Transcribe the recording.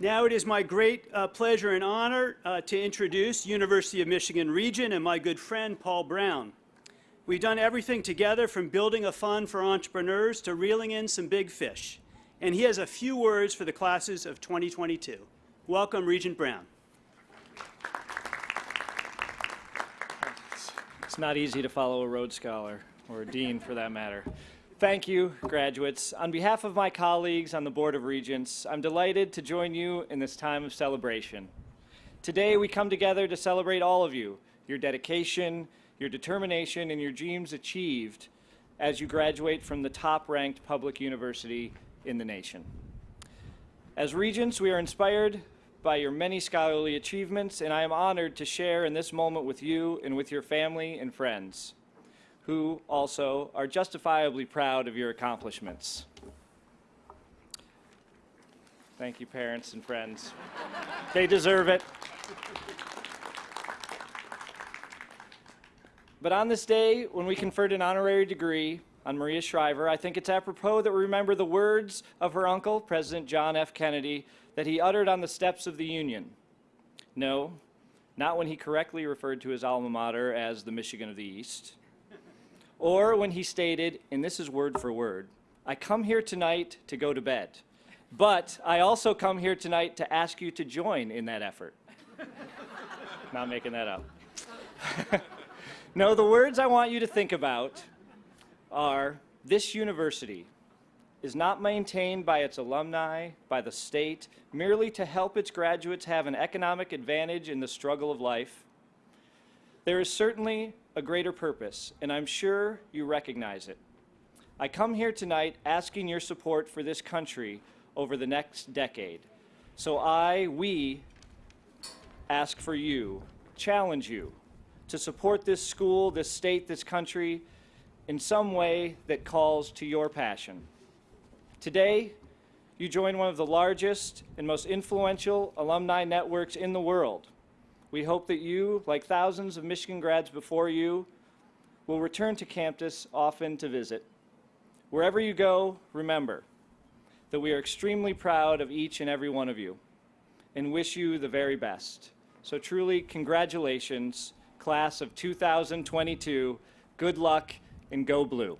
Now it is my great uh, pleasure and honor uh, to introduce University of Michigan Regent and my good friend Paul Brown. We've done everything together from building a fund for entrepreneurs to reeling in some big fish. And he has a few words for the classes of 2022. Welcome, Regent Brown. It's not easy to follow a Rhodes Scholar, or a Dean for that matter. Thank you, graduates. On behalf of my colleagues on the Board of Regents, I'm delighted to join you in this time of celebration. Today, we come together to celebrate all of you, your dedication, your determination, and your dreams achieved as you graduate from the top-ranked public university in the nation. As Regents, we are inspired by your many scholarly achievements, and I am honored to share in this moment with you and with your family and friends, who also are justifiably proud of your accomplishments. Thank you, parents and friends. they deserve it. But on this day, when we conferred an honorary degree on Maria Shriver, I think it's apropos that we remember the words of her uncle, President John F. Kennedy, that he uttered on the steps of the Union. No, not when he correctly referred to his alma mater as the Michigan of the East, or when he stated, and this is word for word, I come here tonight to go to bed, but I also come here tonight to ask you to join in that effort. Not making that up. no, the words I want you to think about are this university is not maintained by its alumni, by the state, merely to help its graduates have an economic advantage in the struggle of life. There is certainly a greater purpose, and I'm sure you recognize it. I come here tonight asking your support for this country over the next decade. So I, we, ask for you, challenge you, to support this school, this state, this country in some way that calls to your passion. Today, you join one of the largest and most influential alumni networks in the world. We hope that you, like thousands of Michigan grads before you, will return to campus often to visit. Wherever you go, remember that we are extremely proud of each and every one of you and wish you the very best. So truly, congratulations, class of 2022. Good luck and go blue.